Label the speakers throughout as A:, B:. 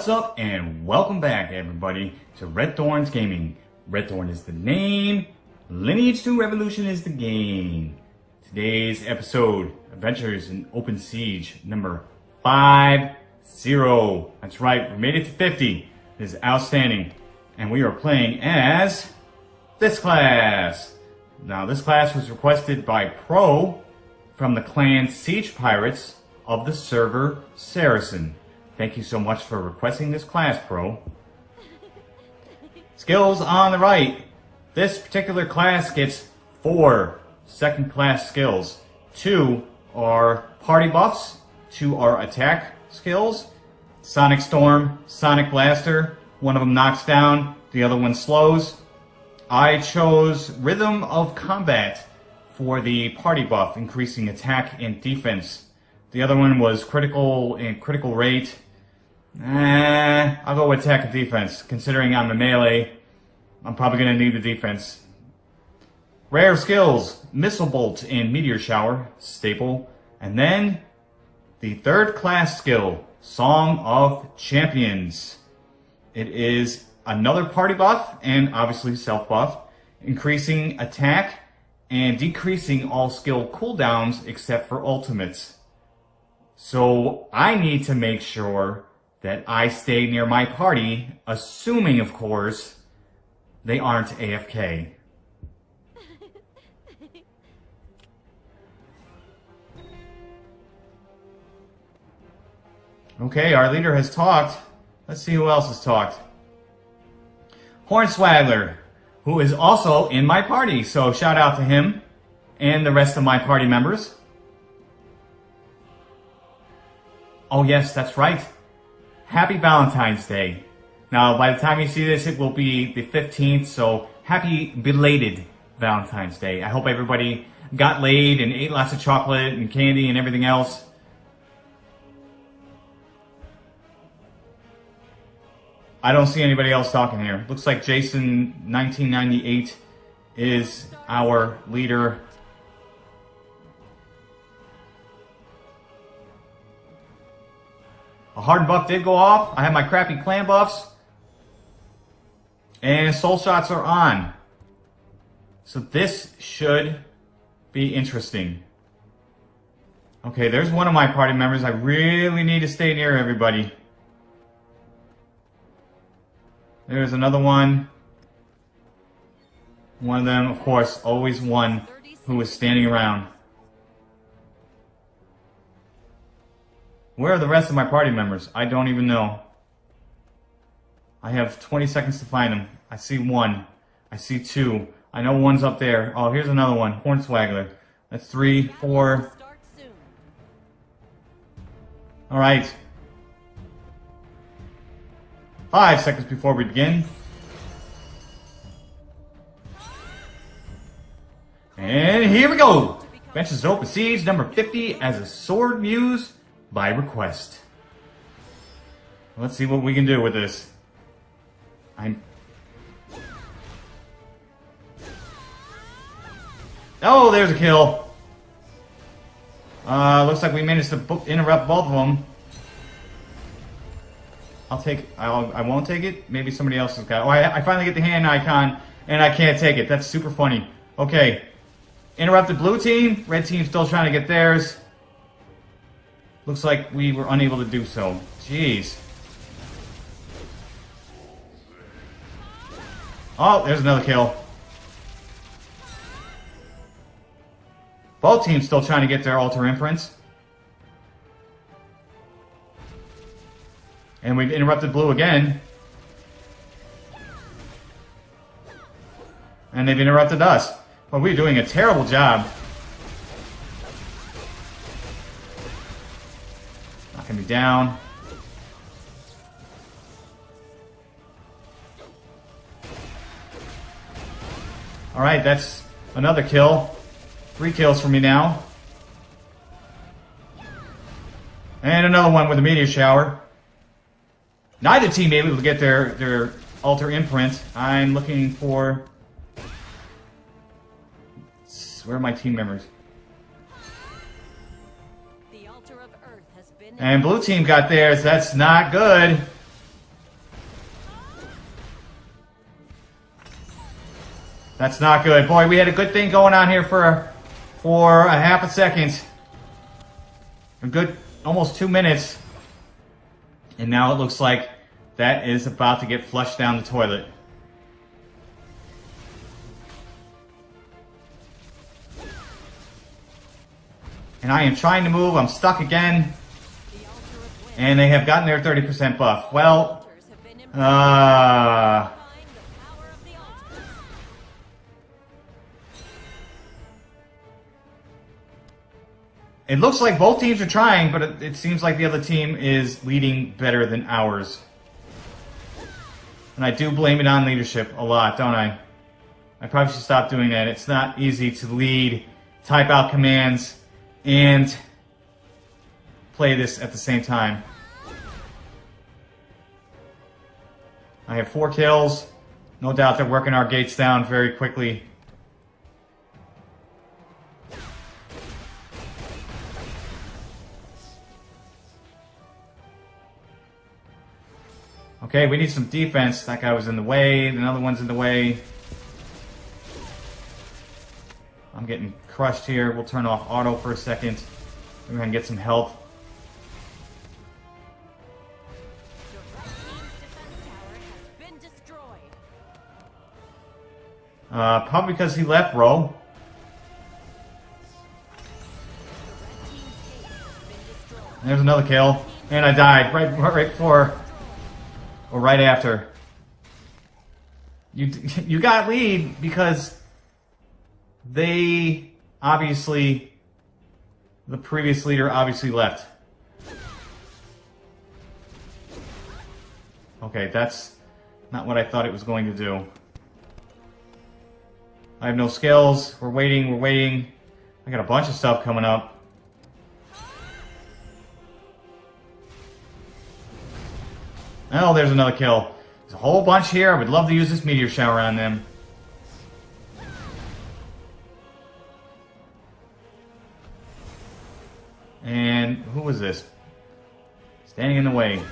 A: What's up and welcome back everybody to Red Thorns Gaming. Red Thorn is the name, Lineage 2 Revolution is the game. Today's episode, Adventures in Open Siege, number 5-0. That's right, we made it to 50. This is outstanding. And we are playing as this class. Now this class was requested by Pro from the clan Siege Pirates of the server Saracen. Thank you so much for requesting this class, Pro. Skills on the right. This particular class gets four second class skills. Two are party buffs, two are attack skills. Sonic Storm, Sonic Blaster, one of them knocks down, the other one slows. I chose Rhythm of Combat for the party buff, increasing attack and defense. The other one was critical and critical rate, Eh, I'll go with attack and defense. Considering I'm a melee, I'm probably going to need the defense. Rare skills, Missile Bolt and Meteor Shower, staple. And then, the third class skill, Song of Champions. It is another party buff, and obviously self buff, increasing attack and decreasing all skill cooldowns except for ultimates. So I need to make sure that I stay near my party, assuming, of course, they aren't AFK. Okay, our leader has talked. Let's see who else has talked. Hornswaggler, who is also in my party, so shout out to him and the rest of my party members. Oh yes, that's right. Happy Valentine's Day. Now, by the time you see this, it will be the 15th, so happy belated Valentine's Day. I hope everybody got laid and ate lots of chocolate and candy and everything else. I don't see anybody else talking here. Looks like Jason 1998 is our leader Hard buff did go off. I have my crappy clan buffs. And soul shots are on. So this should be interesting. Okay, there's one of my party members. I really need to stay near everybody. There's another one. One of them, of course, always one who is standing around. Where are the rest of my party members? I don't even know. I have 20 seconds to find them. I see one. I see two. I know one's up there. Oh, here's another one. Hornswaggler. That's three, four. Alright. Five seconds before we begin. And here we go! Benches Open Siege number 50 as a Sword Muse by request. Let's see what we can do with this. I'm... Oh, there's a kill. Uh, looks like we managed to interrupt both of them. I'll take, I'll, I won't take it. Maybe somebody else has got, oh, I, I finally get the hand icon and I can't take it. That's super funny. Okay. Interrupted blue team. Red team still trying to get theirs. Looks like we were unable to do so. Jeez. Oh, there's another kill. Both teams still trying to get their altar imprints. And we've interrupted blue again. And they've interrupted us. Well, we're doing a terrible job Knocking me down. Alright, that's another kill. Three kills for me now. And another one with a meteor shower. Neither team able to get their, their altar imprint. I'm looking for... Where are my team members? And blue team got theirs. That's not good. That's not good. Boy, we had a good thing going on here for for a half a second. A good almost two minutes. And now it looks like that is about to get flushed down the toilet. And I am trying to move. I'm stuck again. And they have gotten their 30% buff. Well, uh... It looks like both teams are trying, but it, it, seems like the other team is leading better than ours. And I do blame it on leadership a lot, don't I? I probably should stop doing that. It's not easy to lead, type out commands, and play this at the same time. I have four kills. No doubt they're working our gates down very quickly. Okay, we need some defense. That guy was in the way. Another one's in the way. I'm getting crushed here. We'll turn off auto for a second. We're going to get some health. Uh, probably because he left, bro. There's another kill. And I died right, right before, or right after. You, you got lead because they obviously, the previous leader obviously left. Okay, that's not what I thought it was going to do. I have no skills. We're waiting, we're waiting. I got a bunch of stuff coming up. Oh, there's another kill. There's a whole bunch here. I would love to use this meteor shower on them. And who was this? Standing in the way.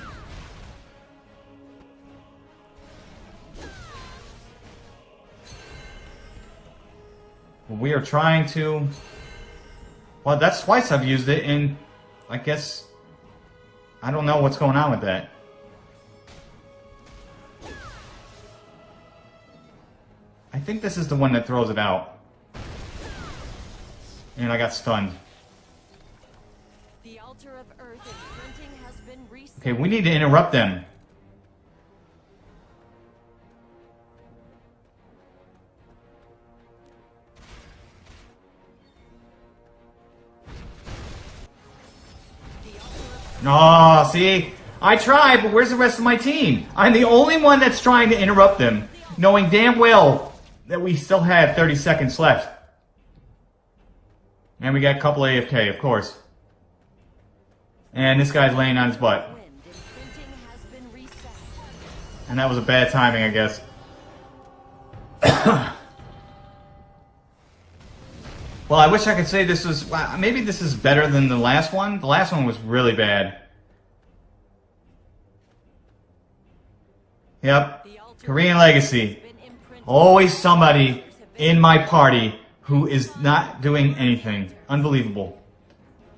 A: We are trying to... Well, that's twice I've used it, and I guess... I don't know what's going on with that. I think this is the one that throws it out. And I got stunned. Okay, we need to interrupt them. Oh, see? I tried, but where's the rest of my team? I'm the only one that's trying to interrupt them, knowing damn well that we still had 30 seconds left. And we got a couple AFK, of course. And this guy's laying on his butt. And that was a bad timing, I guess. Well, I wish I could say this was... Maybe this is better than the last one. The last one was really bad. Yep. Korean Legacy. Always somebody in my party who is not doing anything. Unbelievable.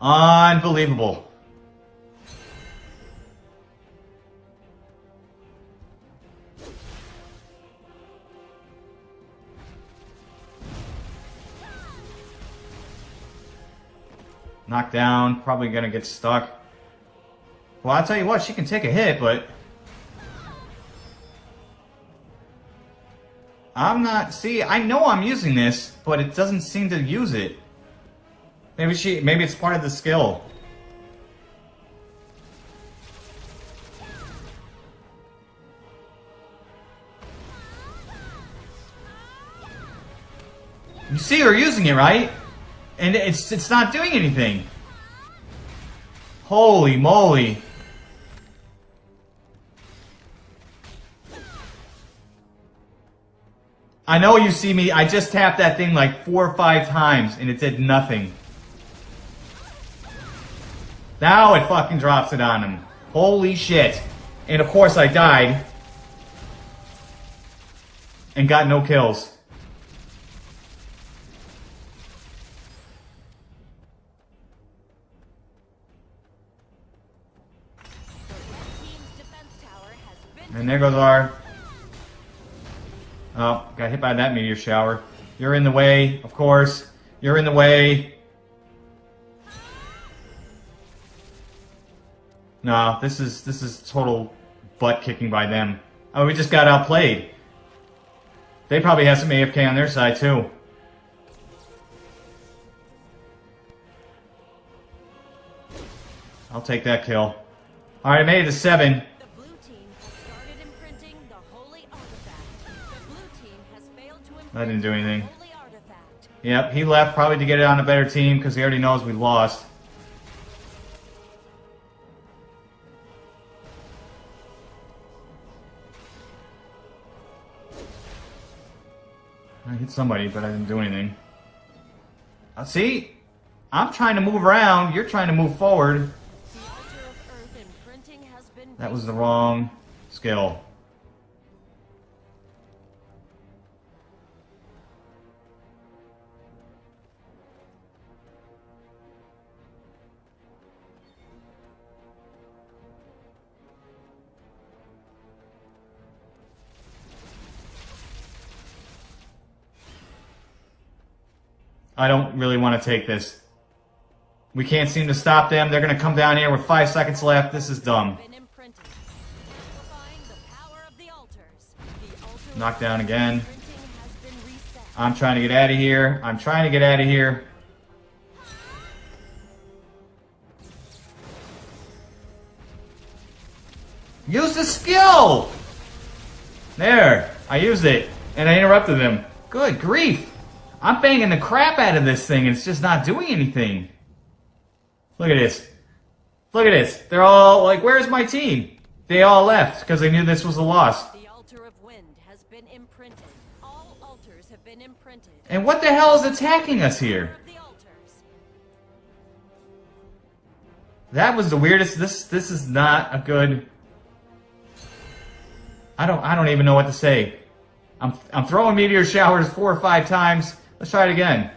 A: Unbelievable. Knocked down, probably gonna get stuck. Well, I'll tell you what, she can take a hit, but... I'm not... See, I know I'm using this, but it doesn't seem to use it. Maybe she... Maybe it's part of the skill. You see her using it, right? And it's it's not doing anything. Holy moly. I know you see me, I just tapped that thing like four or five times and it did nothing. Now it fucking drops it on him. Holy shit. And of course I died. And got no kills. There goes our... Oh, got hit by that meteor shower. You're in the way, of course. You're in the way. Nah, this is this is total butt kicking by them. Oh, we just got outplayed. They probably have some AFK on their side too. I'll take that kill. Alright, I made it to seven. That didn't do anything.
B: the holy artifact.
A: Yep, he left probably to get it on a better team because he already knows we lost. I hit somebody, but I didn't do anything. Uh, see? I'm trying to move around, you're trying to move forward.
B: The altar of earth imprinting has been
A: That was the wrong skill. I don't really want to take this. We can't seem to stop them. They're going to come down here with five seconds left. This is dumb. Knocked down again. I'm trying to get out of here. I'm trying to get out of here. Use the skill! There, I used it, and I interrupted them. Good grief! I'm banging the crap out of this thing, and it's just not doing anything. Look at this. Look at this. They're all like, where's my team? They all left because they knew this was a loss.
B: The altar of wind has been imprinted. All altars have been imprinted.
A: And what the hell is attacking us here?
B: Power of the altars.
A: That was the weirdest. This this is not a good. I don't I don't even know what to say. I'm I'm throwing meteor showers four or five times. Let's try it again.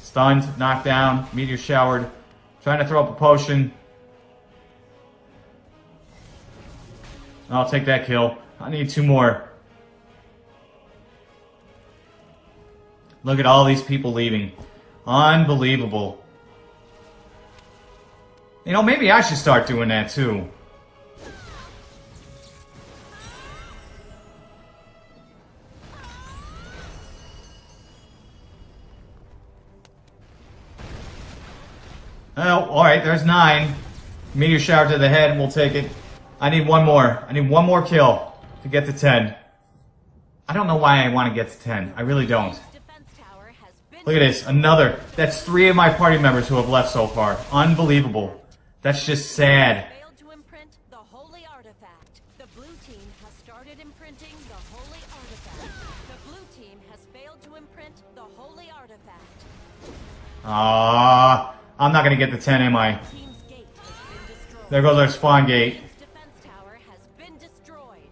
A: Stunned, knocked down, meteor showered. Trying to throw up a potion. I'll take that kill. I need two more. Look at all these people leaving. Unbelievable. You know, maybe I should start doing that too. Oh, alright, there's nine. Meteor shower to the head, and we'll take it. I need one more. I need one more kill to get to 10. I don't know why I want to get to 10. I really don't. Look at this, another. That's three of my party members who have left so far. Unbelievable. That's just sad.
B: failed to imprint the holy artifact. The blue team has started imprinting the holy artifact. The blue team has failed to imprint the holy artifact.
A: Ah, I'm not gonna get the 10, am I?
B: Team's gate has been destroyed.
A: There goes our spawn gate.
B: Defense tower has been destroyed.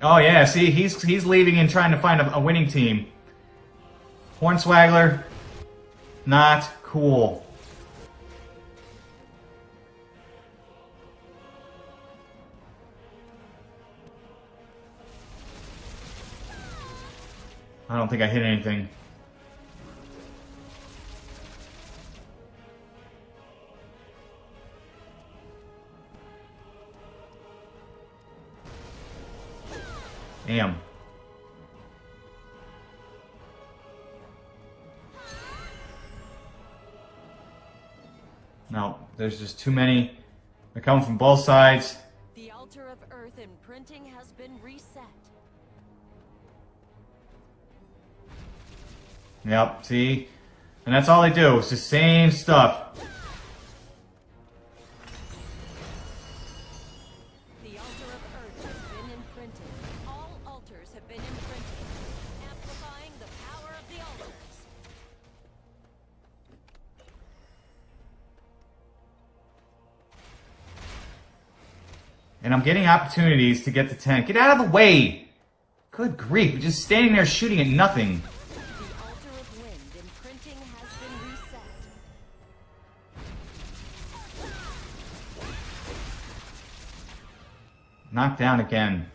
A: Oh yeah, see, he's he's leaving and trying to find a, a winning team. Hornswaggler, not cool. I don't think I hit anything. Damn. No, there's just too many. They're coming from both sides.
B: The altar of earth imprinting has been reset.
A: Yep, see? And that's all they do. It's the same stuff.
B: The altar of earth has been imprinted. All altars have been imprinted, amplifying the power of the altars.
A: And I'm getting opportunities to get to 10. Get out of the way! Good grief, just standing there shooting at nothing. Imprinted. down again.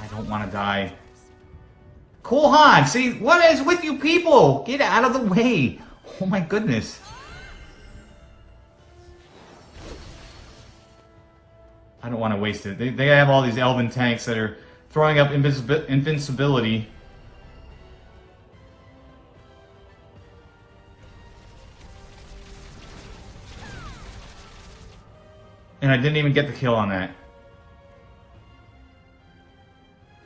A: I don't wanna die. Cool Han, see, what is with you people? Get out of the way. Oh my goodness. I don't want to waste it. They, they have all these elven tanks that are throwing up invincibi- invincibility. And I didn't even get the kill on that.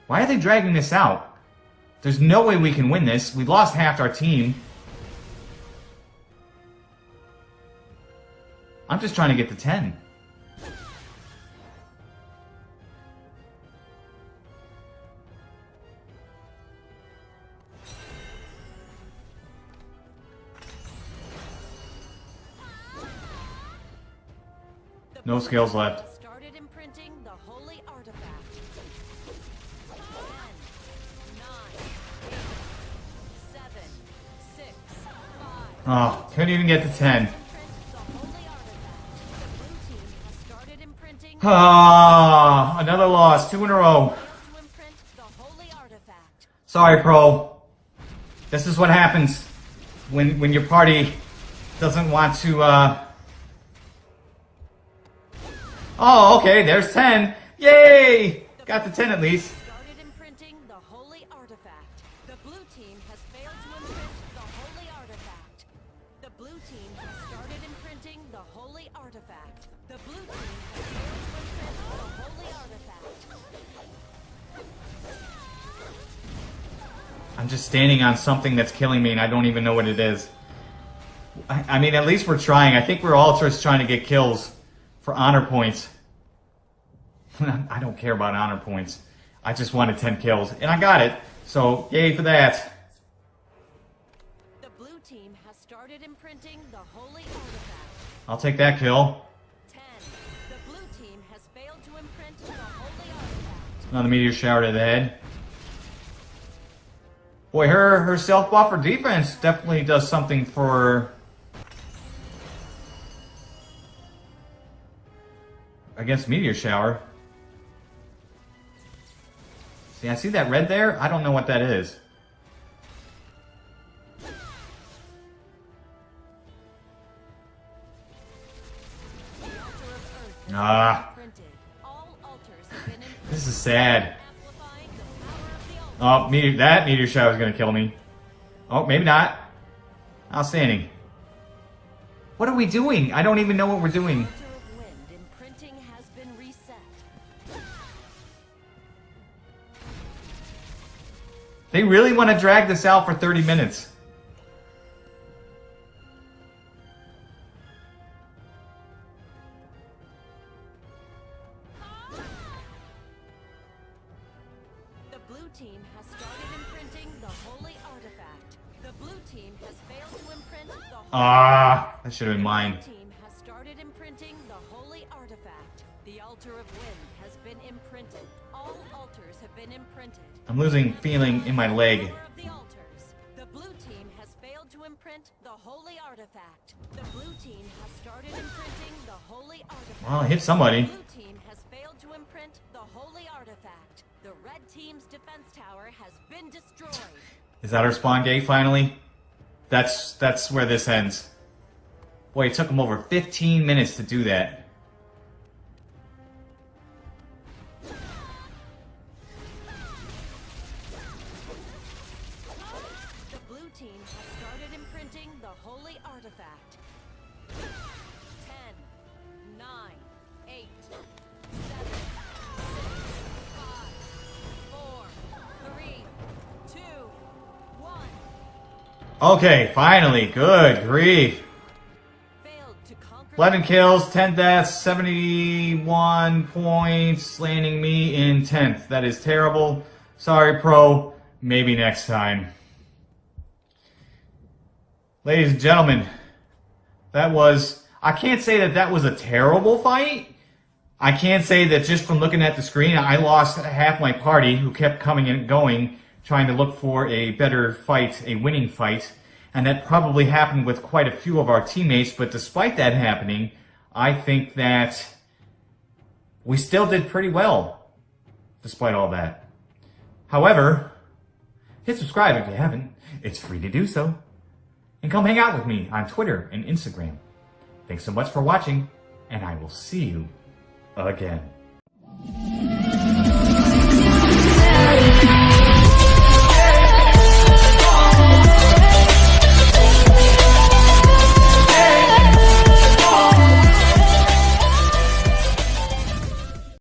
A: Why are they dragging this out? There's no way we can win this. We lost half our team. I'm just trying to get to 10.
B: Seven, six, five.
A: Oh, couldn't even get to 10.
B: The holy artifact. The blue team has started imprinting.
A: Ah, another loss. Two in a row.
B: Failed to imprint the holy artifact.
A: Sorry, Pro. This is what happens when when your party doesn't want to, uh... Oh, okay, there's 10. Yay! Got to 10 at least.
B: Started imprinting the holy artifact. The blue team has failed to imprint the holy artifact. The blue team has started imprinting the holy artifact. The blue team has failed to imprint the holy artifact.
A: I'm just standing on something that's killing me and I don't even know what it is. I, I mean, at least we're trying. I think we're all just trying to get kills for honor points. I don't care about honor points. I just wanted 10 kills and I got it. So, yay for that.
B: The blue team has started imprinting the holy artifact.
A: I'll take that kill.
B: 10. The blue team has failed to imprint the holy artifact.
A: Another meteor shower to the head. Boy, her her self buff for defense definitely does something for against meteor shower. See, I see that red there. I don't know what that is. Ah, this is sad. Oh, meteor, that meteor shower is gonna kill me. Oh, maybe not. Outstanding. What are we doing? I don't even know what we're doing. They really want to drag this out for 30 minutes.
B: The blue team has started imprinting the holy artifact. The blue team has failed to imprint the holy
A: Ah, that should have been mine.
B: Imprinted. All altars have been imprinted.
A: I'm losing feeling in my leg.
B: The altars. The blue team has failed to imprint the holy artifact. The blue team has started imprinting the holy artifact.
A: Well, I hit somebody.
B: The blue team has failed to imprint the holy artifact. The red team's defense tower has been destroyed.
A: Is that our spawn gate finally? That's that's where this ends. Boy, it took them over 15 minutes to do that. Okay, finally. Good grief.
B: Failed to conquer
A: 11 kills, 10 deaths, 71 points, landing me in 10th. That is terrible. Sorry, pro. Maybe next time. Ladies and gentlemen, that was, I can't say that that was a terrible fight. I can't say that just from looking at the screen, I lost half my party who kept coming and going, trying to look for a better fight, a winning fight. And that probably happened with quite a few of our teammates, but despite that happening, I think that we still did pretty well, despite all that. However, hit subscribe if you haven't. It's free to do so. And come hang out with me on Twitter and Instagram. Thanks so much for watching, and I will see you again.